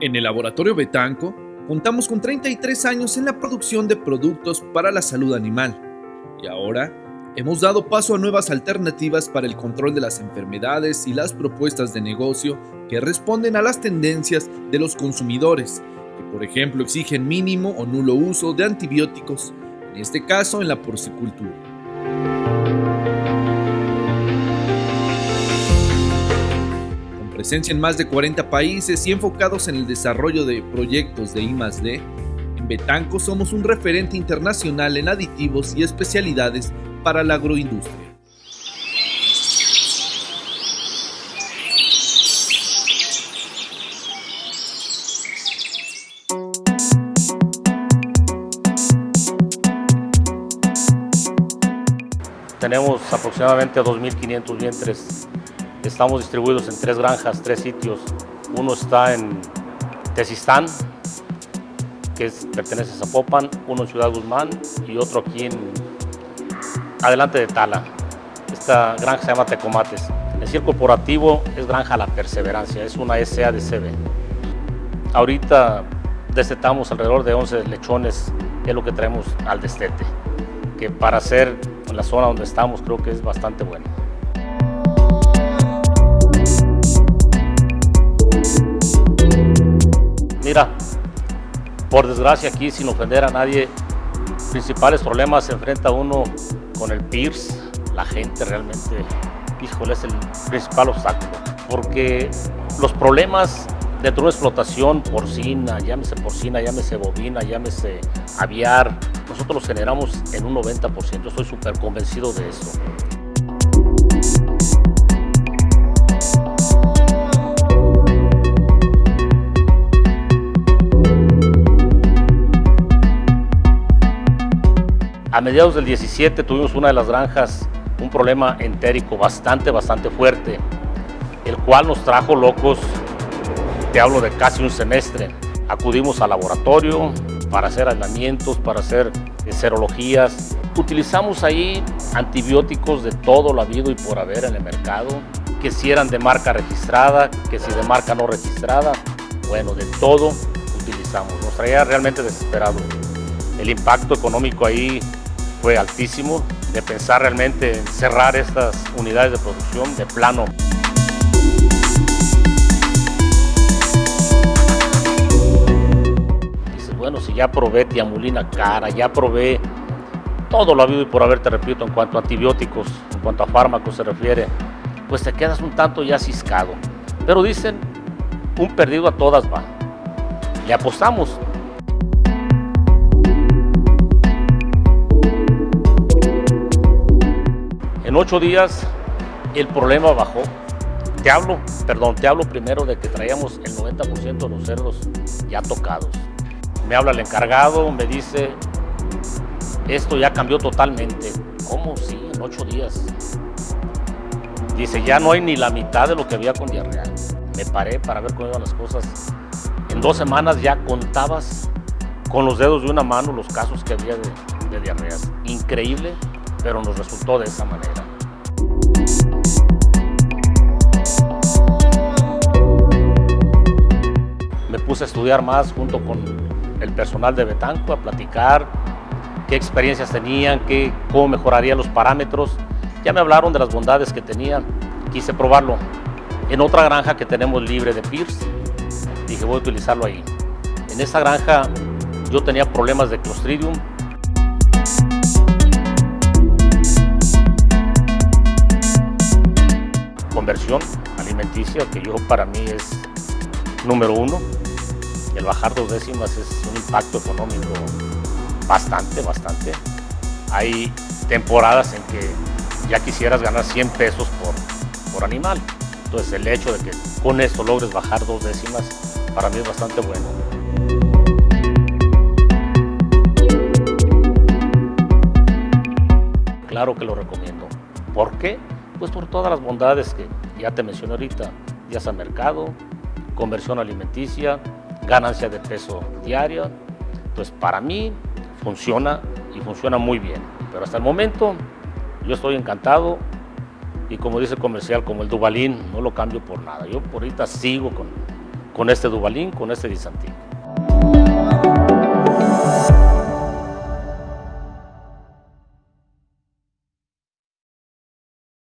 En el laboratorio Betanco contamos con 33 años en la producción de productos para la salud animal y ahora hemos dado paso a nuevas alternativas para el control de las enfermedades y las propuestas de negocio que responden a las tendencias de los consumidores, que por ejemplo exigen mínimo o nulo uso de antibióticos, en este caso en la porcicultura. Presencia en más de 40 países y enfocados en el desarrollo de proyectos de I+D, en Betanco somos un referente internacional en aditivos y especialidades para la agroindustria. Tenemos aproximadamente 2.500 vientres Estamos distribuidos en tres granjas, tres sitios. Uno está en Tesistán, que pertenece a Zapopan, uno en Ciudad Guzmán y otro aquí en adelante de Tala. Esta granja se llama Tecomates. El cierre corporativo es Granja La Perseverancia, es una SA de CB. Ahorita destetamos alrededor de 11 lechones, que es lo que traemos al destete, que para ser en la zona donde estamos creo que es bastante bueno. Mira, por desgracia aquí, sin ofender a nadie, principales problemas se enfrenta uno con el PIRS, la gente realmente, híjole, es el principal obstáculo, porque los problemas dentro de una explotación porcina, llámese porcina, llámese bovina, llámese aviar, nosotros los generamos en un 90%, estoy súper convencido de eso. A mediados del 17 tuvimos una de las granjas un problema entérico bastante, bastante fuerte, el cual nos trajo locos, te hablo de casi un semestre. Acudimos al laboratorio para hacer aislamientos, para hacer serologías. Utilizamos ahí antibióticos de todo lo habido y por haber en el mercado, que si eran de marca registrada, que si de marca no registrada, bueno, de todo utilizamos. Nos traía realmente desesperado. El impacto económico ahí fue altísimo, de pensar realmente en cerrar estas unidades de producción de plano. Dices, bueno, si ya probé tiamulina cara, ya probé todo lo habido y por haber, te repito, en cuanto a antibióticos, en cuanto a fármacos se refiere, pues te quedas un tanto ya ciscado. Pero dicen, un perdido a todas va. Le apostamos, En ocho días el problema bajó. Te hablo, perdón, te hablo primero de que traíamos el 90% de los cerdos ya tocados. Me habla el encargado, me dice, esto ya cambió totalmente. ¿Cómo? Sí, en ocho días. Dice, ya no hay ni la mitad de lo que había con diarrea. Me paré para ver cómo iban las cosas. En dos semanas ya contabas con los dedos de una mano los casos que había de, de diarreas. Increíble pero nos resultó de esa manera. Me puse a estudiar más junto con el personal de Betanco, a platicar qué experiencias tenían, qué, cómo mejoraría los parámetros. Ya me hablaron de las bondades que tenía, quise probarlo. En otra granja que tenemos libre de Pierce, dije voy a utilizarlo ahí. En esa granja yo tenía problemas de Clostridium, conversión alimenticia, que yo para mí es número uno. El bajar dos décimas es un impacto económico bastante, bastante. Hay temporadas en que ya quisieras ganar 100 pesos por, por animal. Entonces el hecho de que con esto logres bajar dos décimas, para mí es bastante bueno. Claro que lo recomiendo. ¿Por qué? Pues por todas las bondades que ya te mencioné ahorita, ya sea mercado, conversión alimenticia, ganancia de peso diaria. Entonces para mí funciona y funciona muy bien. Pero hasta el momento yo estoy encantado y como dice el comercial, como el Dubalín, no lo cambio por nada. Yo por ahorita sigo con, con este Dubalín, con este Disantín.